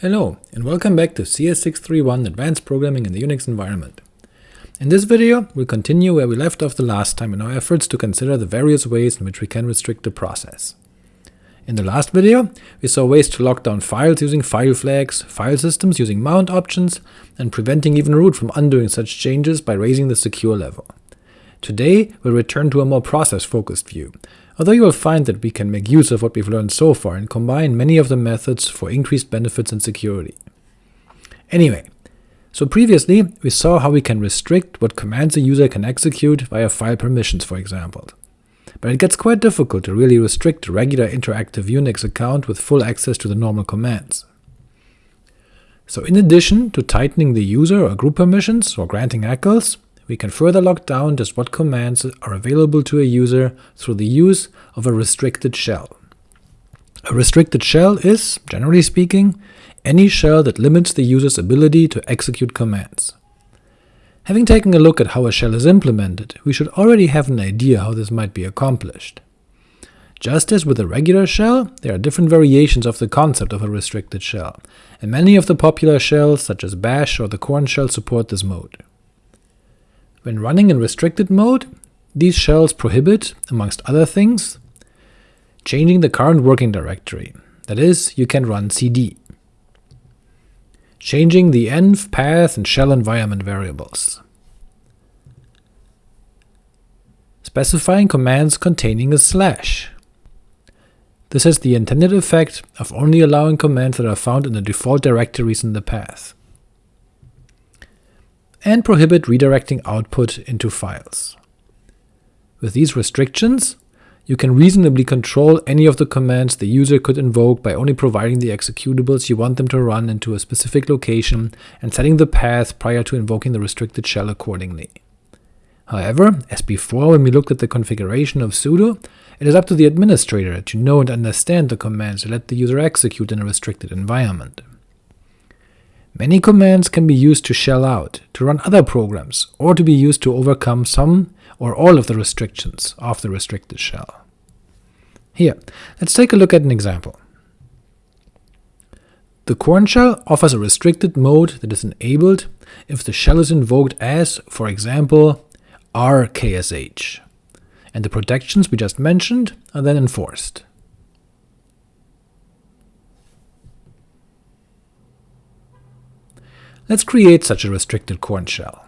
Hello, and welcome back to CS631 Advanced Programming in the Unix Environment. In this video, we'll continue where we left off the last time in our efforts to consider the various ways in which we can restrict the process. In the last video, we saw ways to lock down files using file flags, file systems using mount options, and preventing even root from undoing such changes by raising the secure level. Today, we'll return to a more process-focused view, although you will find that we can make use of what we've learned so far and combine many of the methods for increased benefits and security. Anyway, so previously we saw how we can restrict what commands a user can execute via file permissions, for example. But it gets quite difficult to really restrict a regular interactive Unix account with full access to the normal commands. So in addition to tightening the user or group permissions or granting ACLs, we can further lock down just what commands are available to a user through the use of a restricted shell. A restricted shell is, generally speaking, any shell that limits the user's ability to execute commands. Having taken a look at how a shell is implemented, we should already have an idea how this might be accomplished. Just as with a regular shell, there are different variations of the concept of a restricted shell, and many of the popular shells, such as bash or the Korn shell, support this mode. When running in restricted mode, these shells prohibit, amongst other things, changing the current working directory, that is, you can run cd, changing the env, path, and shell environment variables, specifying commands containing a slash. This has the intended effect of only allowing commands that are found in the default directories in the path and prohibit redirecting output into files. With these restrictions, you can reasonably control any of the commands the user could invoke by only providing the executables you want them to run into a specific location and setting the path prior to invoking the restricted shell accordingly. However, as before when we looked at the configuration of sudo, it is up to the administrator to know and understand the commands to let the user execute in a restricted environment. Many commands can be used to shell out, to run other programs, or to be used to overcome some or all of the restrictions of the restricted shell. Here, let's take a look at an example. The Korn shell offers a restricted mode that is enabled if the shell is invoked as, for example, rksh, and the protections we just mentioned are then enforced. Let's create such a restricted Korn shell.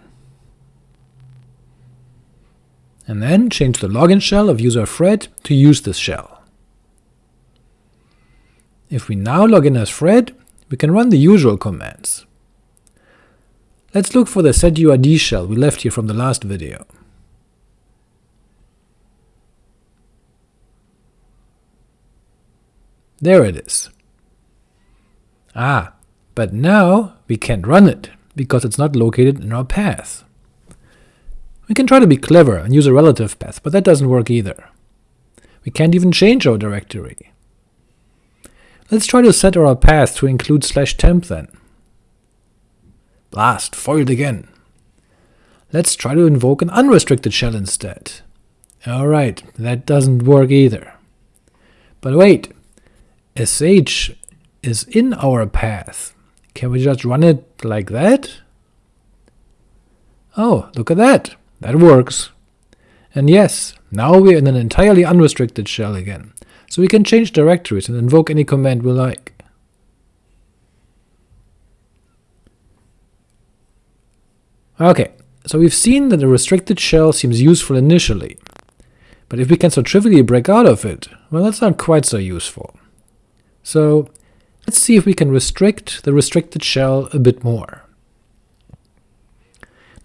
And then change the login shell of user Fred to use this shell. If we now log in as Fred, we can run the usual commands. Let's look for the setuid shell we left here from the last video. There it is. Ah, but now we can't run it, because it's not located in our path. We can try to be clever and use a relative path, but that doesn't work either. We can't even change our directory. Let's try to set our path to include slash temp then. Blast, foiled again. Let's try to invoke an unrestricted shell instead. Alright, that doesn't work either. But wait, sh is in our path, can we just run it like that? Oh, look at that! That works. And yes, now we're in an entirely unrestricted shell again, so we can change directories and invoke any command we like. Ok, so we've seen that a restricted shell seems useful initially, but if we can so trivially break out of it, well that's not quite so useful. So Let's see if we can restrict the restricted shell a bit more.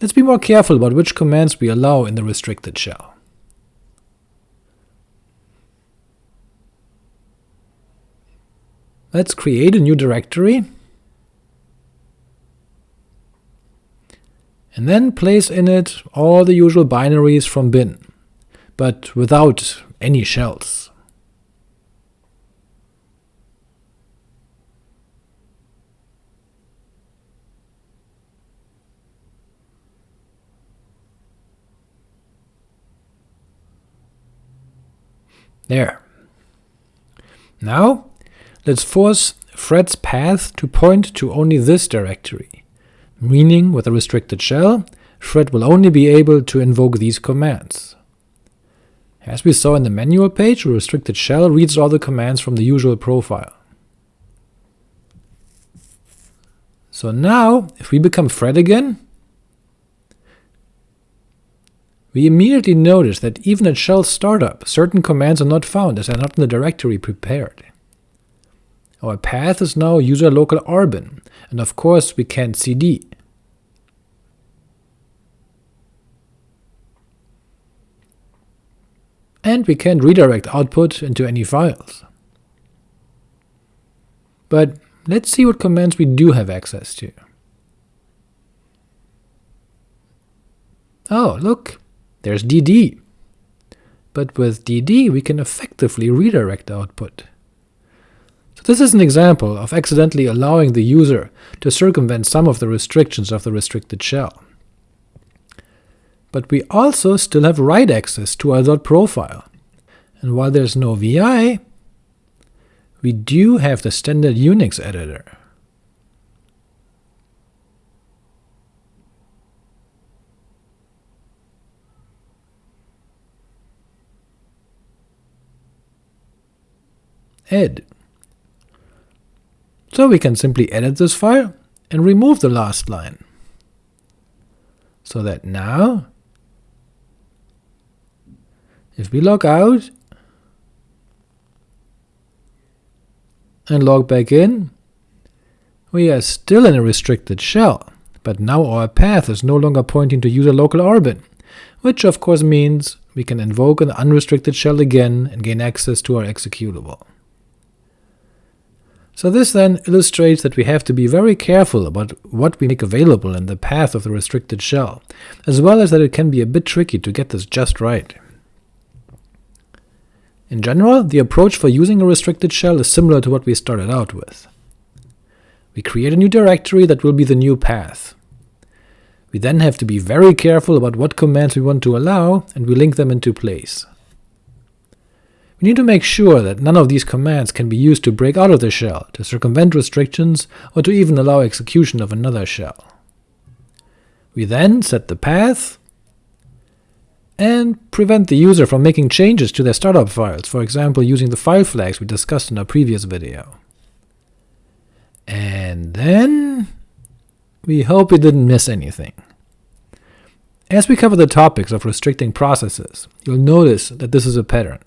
Let's be more careful about which commands we allow in the restricted shell. Let's create a new directory, and then place in it all the usual binaries from bin, but without any shells. There. Now, let's force fred's path to point to only this directory, meaning with a restricted shell, Fred will only be able to invoke these commands. As we saw in the manual page, a restricted shell reads all the commands from the usual profile. So now, if we become Fred again, we immediately notice that even at shell startup, certain commands are not found as they are not in the directory prepared. Our path is now user local rbin, and of course we can't cd. and we can't redirect output into any files. But let's see what commands we do have access to. Oh, look, there's dd. But with dd we can effectively redirect the output. So this is an example of accidentally allowing the user to circumvent some of the restrictions of the restricted shell but we also still have write access to our dot .profile. And while there's no VI, we do have the standard Unix editor. Ed. So we can simply edit this file and remove the last line, so that now if we log out and log back in, we are still in a restricted shell, but now our path is no longer pointing to user local rbin, which of course means we can invoke an unrestricted shell again and gain access to our executable. So this then illustrates that we have to be very careful about what we make available in the path of the restricted shell, as well as that it can be a bit tricky to get this just right. In general, the approach for using a restricted shell is similar to what we started out with. We create a new directory that will be the new path. We then have to be very careful about what commands we want to allow, and we link them into place. We need to make sure that none of these commands can be used to break out of the shell, to circumvent restrictions, or to even allow execution of another shell. We then set the path, and prevent the user from making changes to their startup files, for example using the file flags we discussed in our previous video. And then we hope we didn't miss anything. As we cover the topics of restricting processes, you'll notice that this is a pattern.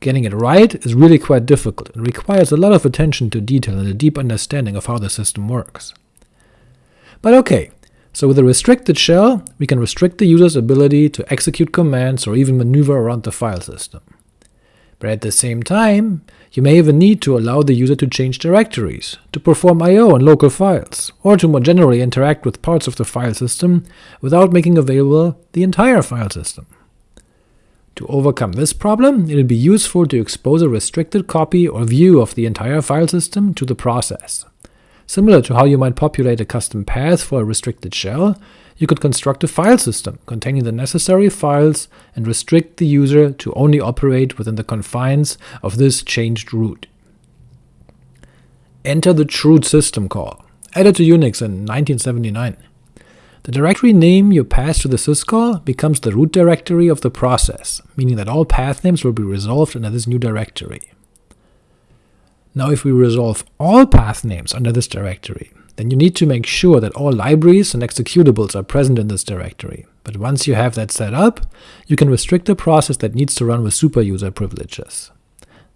Getting it right is really quite difficult and requires a lot of attention to detail and a deep understanding of how the system works. But ok, so with a restricted shell, we can restrict the user's ability to execute commands or even maneuver around the file system. But at the same time, you may even need to allow the user to change directories, to perform I.O. on local files, or to more generally interact with parts of the file system without making available the entire file system. To overcome this problem, it would be useful to expose a restricted copy or view of the entire file system to the process. Similar to how you might populate a custom path for a restricted shell, you could construct a file system containing the necessary files and restrict the user to only operate within the confines of this changed root. Enter the chroot system call, added to Unix in 1979. The directory name you pass to the syscall becomes the root directory of the process, meaning that all path names will be resolved under this new directory. Now if we resolve all path names under this directory, then you need to make sure that all libraries and executables are present in this directory, but once you have that set up, you can restrict the process that needs to run with superuser privileges.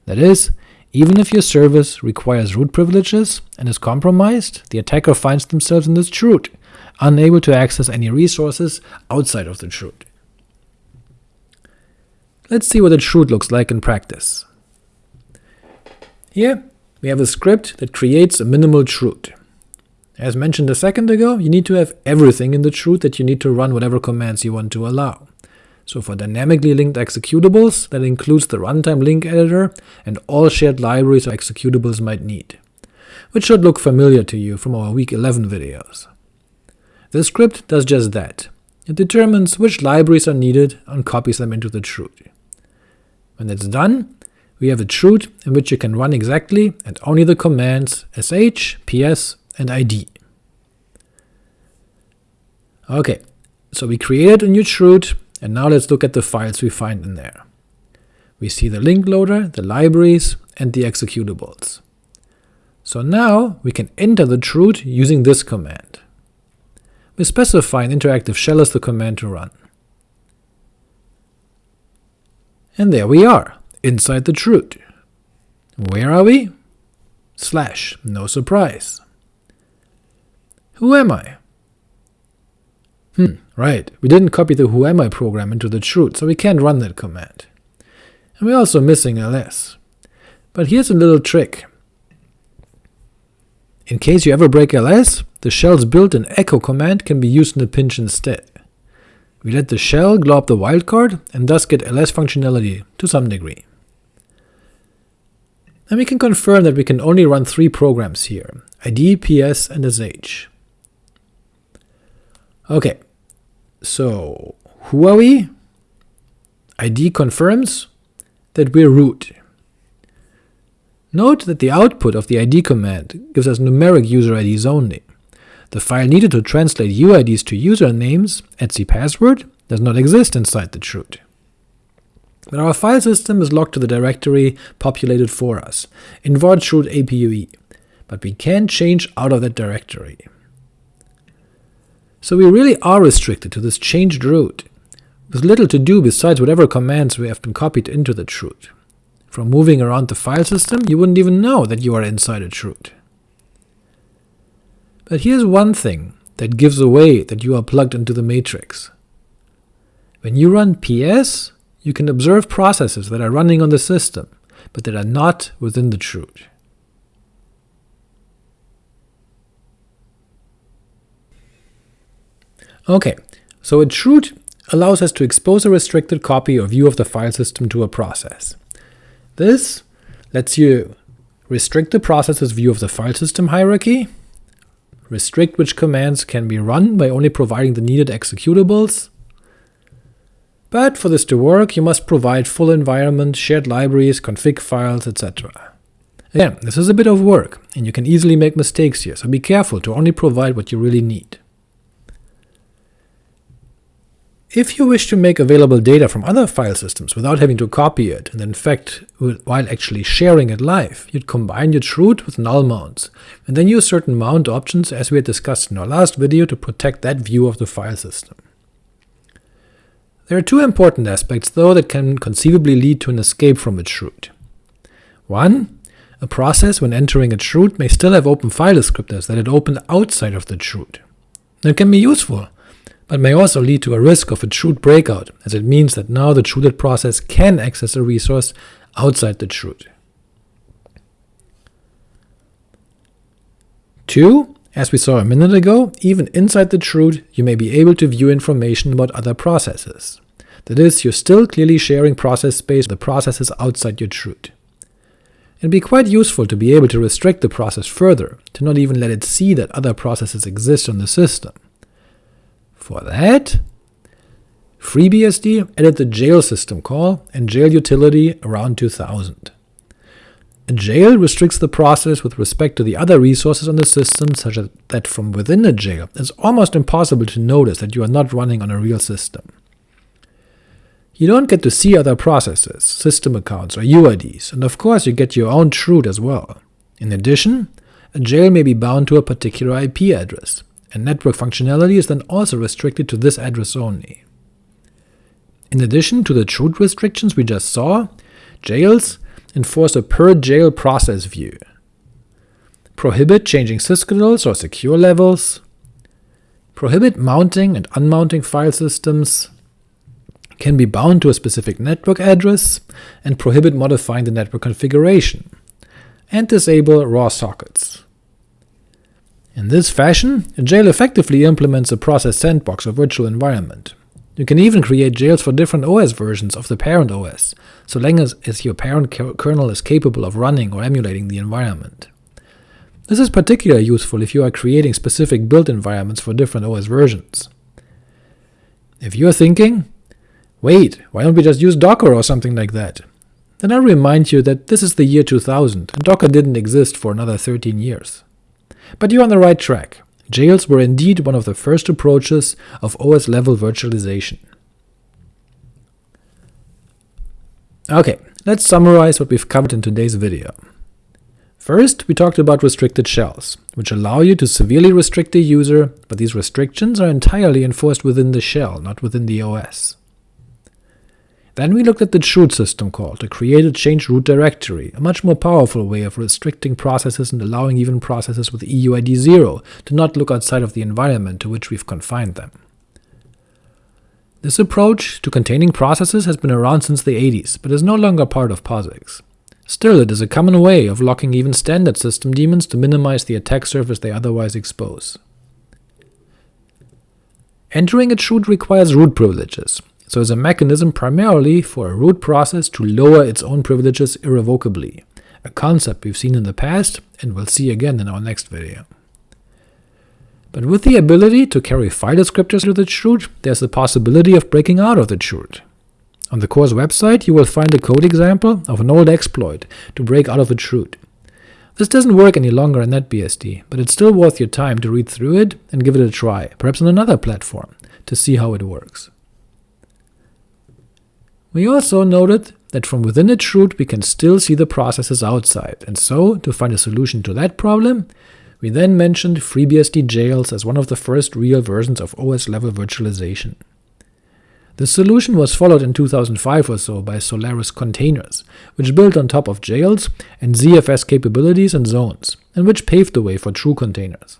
That is, even if your service requires root privileges and is compromised, the attacker finds themselves in this chroot, unable to access any resources outside of the chroot. Let's see what a chroot looks like in practice. Here, we have a script that creates a minimal chroot. As mentioned a second ago, you need to have everything in the chroot that you need to run whatever commands you want to allow. So for dynamically linked executables, that includes the runtime link editor and all shared libraries or executables might need, which should look familiar to you from our week 11 videos. This script does just that. It determines which libraries are needed and copies them into the chroot. When it's done, we have a chroot in which you can run exactly and only the commands sh, ps, and id. Ok, so we created a new chroot, and now let's look at the files we find in there. We see the link loader, the libraries, and the executables. So now we can enter the chroot using this command. We specify an interactive shell as the command to run. And there we are, inside the chroot. Where are we? Slash, no surprise. Who am I? Hmm, right, we didn't copy the whoami program into the chroot, so we can't run that command. And we're also missing ls. But here's a little trick. In case you ever break ls, the shell's built-in echo command can be used in a pinch instead. We let the shell glob the wildcard, and thus get ls functionality to some degree. And we can confirm that we can only run three programs here, id, ps, and sh. Ok, so who are we? id confirms that we're root. Note that the output of the id command gives us numeric user IDs only. The file needed to translate UIDs to usernames, etc password, does not exist inside the chroot. But our file system is locked to the directory populated for us, in var chroot apue, but we can change out of that directory. So we really are restricted to this changed root, with little to do besides whatever commands we have been copied into the chroot. From moving around the file system, you wouldn't even know that you are inside a chroot. But here's one thing that gives away that you are plugged into the matrix. When you run ps, you can observe processes that are running on the system, but that are not within the chroot. Ok, so a chroot allows us to expose a restricted copy or view of the file system to a process. This lets you restrict the process's view of the file system hierarchy, restrict which commands can be run by only providing the needed executables, but for this to work you must provide full environment, shared libraries, config files, etc. Again, this is a bit of work, and you can easily make mistakes here, so be careful to only provide what you really need. If you wish to make available data from other file systems without having to copy it, and in fact while actually sharing it live, you'd combine your chroot with null mounts, and then use certain mount options as we had discussed in our last video to protect that view of the file system. There are two important aspects though that can conceivably lead to an escape from a chroot. One, a process when entering a chroot may still have open file descriptors that it opened outside of the chroot. That can be useful, but may also lead to a risk of a chroot breakout, as it means that now the chrooted process can access a resource outside the chroot. 2. As we saw a minute ago, even inside the chroot you may be able to view information about other processes. That is, you're still clearly sharing process space with the processes outside your chroot. It'd be quite useful to be able to restrict the process further, to not even let it see that other processes exist on the system. For that, FreeBSD added the jail system call and jail utility around 2000. A jail restricts the process with respect to the other resources on the system such that from within a jail it's almost impossible to notice that you are not running on a real system. You don't get to see other processes, system accounts, or UIDs, and of course you get your own chroot as well. In addition, a jail may be bound to a particular IP address, and network functionality is then also restricted to this address only. In addition to the chroot restrictions we just saw, jails enforce a per-jail process view, prohibit changing sysctls or secure levels, prohibit mounting and unmounting file systems, can be bound to a specific network address, and prohibit modifying the network configuration, and disable raw sockets. In this fashion, a jail effectively implements a process sandbox or virtual environment. You can even create jails for different OS versions of the parent OS, so long as, as your parent kernel is capable of running or emulating the environment. This is particularly useful if you are creating specific build environments for different OS versions. If you're thinking, wait, why don't we just use Docker or something like that? then I remind you that this is the year 2000, and Docker didn't exist for another 13 years. But you're on the right track. Jails were indeed one of the first approaches of OS-level virtualization. Ok, let's summarize what we've covered in today's video. First, we talked about restricted shells, which allow you to severely restrict a user, but these restrictions are entirely enforced within the shell, not within the OS. Then we looked at the chroot system call to create a change root directory, a much more powerful way of restricting processes and allowing even processes with EUID 0 to not look outside of the environment to which we've confined them. This approach to containing processes has been around since the 80s, but is no longer part of POSIX. Still, it is a common way of locking even standard system daemons to minimize the attack surface they otherwise expose. Entering a chroot requires root privileges, so is a mechanism primarily for a root process to lower its own privileges irrevocably, a concept we've seen in the past and will see again in our next video. But with the ability to carry file descriptors to the chroot, there's the possibility of breaking out of the chroot. On the course website you will find a code example of an old exploit to break out of a chroot. This doesn't work any longer in NetBSD, but it's still worth your time to read through it and give it a try, perhaps on another platform, to see how it works. We also noted that from within a chroot we can still see the processes outside, and so, to find a solution to that problem, we then mentioned FreeBSD jails as one of the first real versions of OS-level virtualization. The solution was followed in 2005 or so by Solaris Containers, which built on top of jails and ZFS capabilities and zones, and which paved the way for true containers.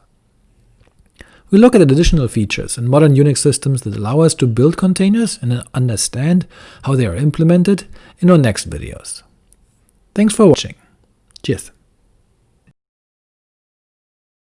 We look at additional features in modern Unix systems that allow us to build containers and understand how they are implemented in our next videos. Thanks for watching. Cheers.